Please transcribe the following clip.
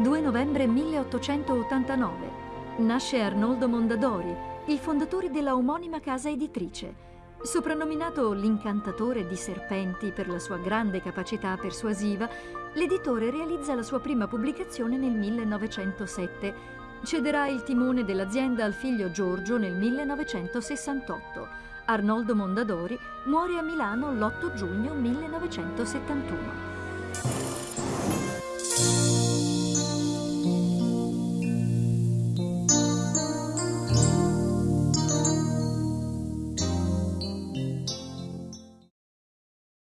2 novembre 1889. Nasce Arnoldo Mondadori, il fondatore della omonima casa editrice. Soprannominato l'incantatore di serpenti per la sua grande capacità persuasiva, l'editore realizza la sua prima pubblicazione nel 1907. Cederà il timone dell'azienda al figlio Giorgio nel 1968. Arnoldo Mondadori muore a Milano l'8 giugno 1971.